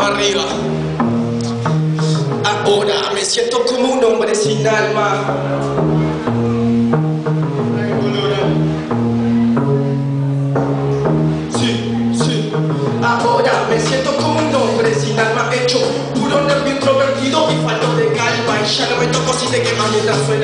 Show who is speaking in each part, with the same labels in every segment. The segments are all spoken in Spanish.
Speaker 1: Arriba. Ahora me siento como un hombre sin alma. Sí, sí. Ahora me siento como un hombre sin alma hecho puro nervio introvertido y falto de calma y ya no me toco si te quema mientras suena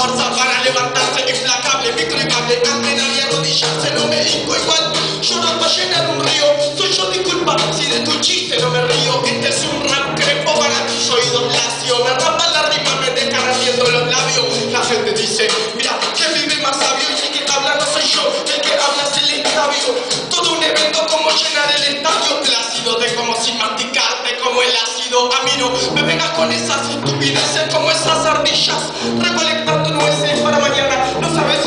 Speaker 1: fuerza para levantarse implacable microimable amenar y arrodillarse no me hinco igual. Lloro para llenar un río soy yo disculpa si de tu chiste no me río. Este es un rap crepo para tus oídos lacio. Me rapa la rima me deja ardiendo los labios. La gente dice mira que vive más sabio y el que habla no soy yo el que habla es el estabio. Todo un evento como llenar el estadio. Plácido de como sin masticarte como el ácido a me vengas con esas estupideces como esas ardillas recolectando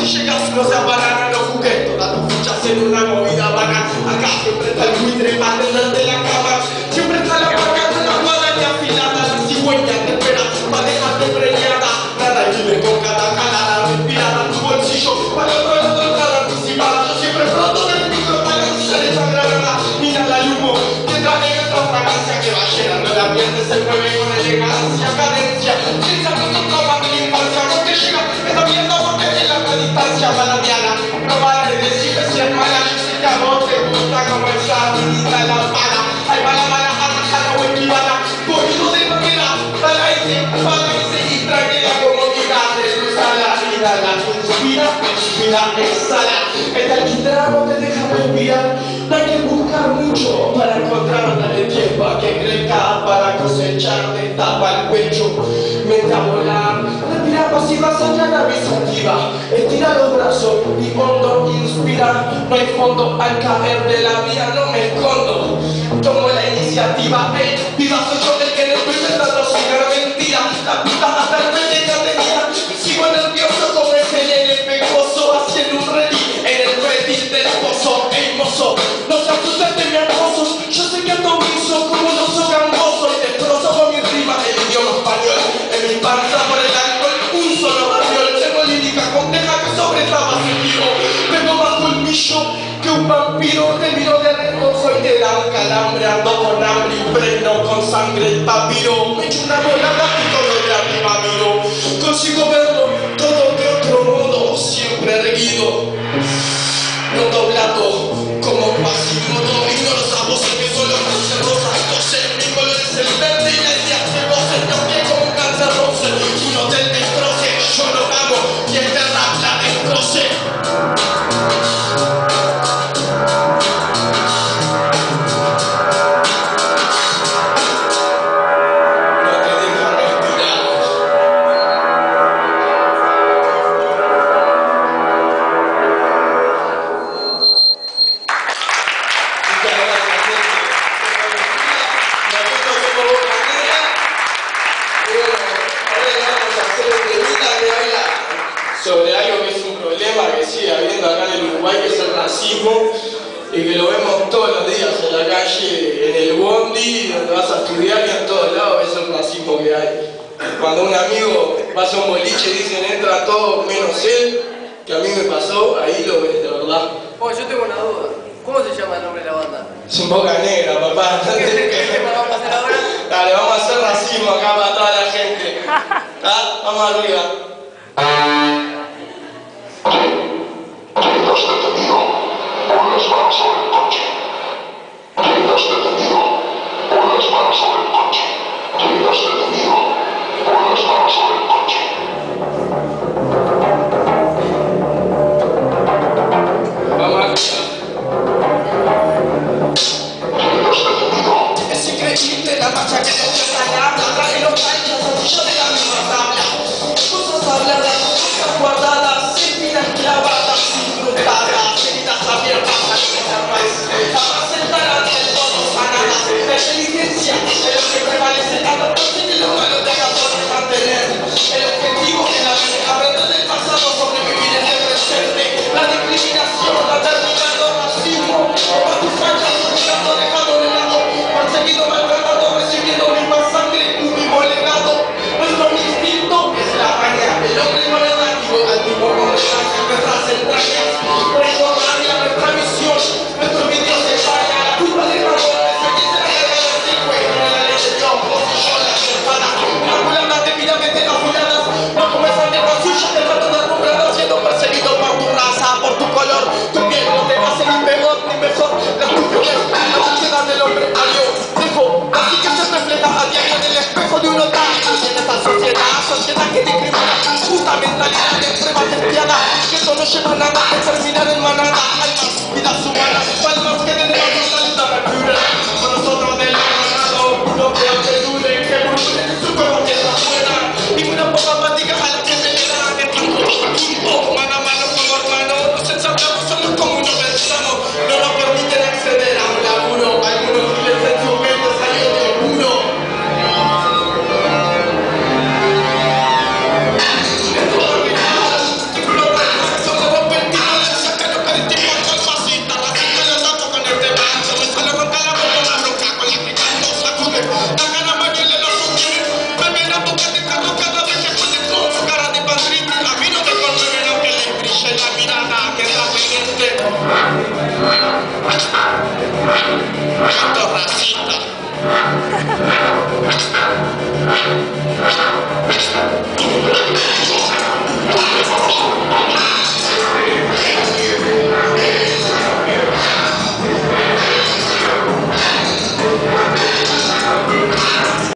Speaker 1: si se banana no jugué todas tus fichas en una movida vana acá siempre está el buitre para tenderte la cama. Siempre está la vaca con la guadaña afilada. La cigüeña te espera para dejarte preñada. Nada y vive con cada calada respirada. Tu bolsillo para otro lado entrada anticipada yo siempre pronto del micro para la esa granada mira la humo que trae otra fragancia que va llenando el ambiente se mueve con elegancia cadencia. Piensa que de la infancia te llega exhala esta alquitrán no te deja respirar. Hay que buscar mucho para encontrar dale tiempo. Que crezca para cosechar tapa el pecho. Respira pasiva sañana activa estira los brazos y hondo inspira no hay fondo al caer de la vía no me escondo. Tomo la iniciativa hey, viva soy yo el que no estoy intentando seguir mentira la puta hasta el ya tenía. Sigo nervioso como ese nene pegoso haciendo un ready en el ready del pozo ey mozo. No te asustes de mi acoso yo sé que ando guiso como un oso gangoso y destrozo con mi rima el idioma español. En mi panza por el alcohol un solo barriol tengo lírica compleja que sobresaba un vampiro te miro de reojo y da un calambre ando con hambre y freno con sangre el papiro. Me echo una volada y todo de arriba miro consigo verlo es racismo, y que lo vemos todos los días en la calle, en el bondi, donde vas a estudiar y en todos lados ves el racismo que hay. Cuando un amigo pasa a un boliche y dicen entra todo menos él, que a mí me pasó, ahí lo ves de verdad.
Speaker 2: Oh, yo tengo una duda. ¿Cómo se llama el nombre de la banda?
Speaker 1: Es un boca negra, papá.
Speaker 2: ¿Qué tema vamos a hacer ahora?
Speaker 1: Dale, vamos a hacer racismo acá para toda la gente. ¿Está? Vamos arriba. شبه نجاح الفرسي ده من مناجع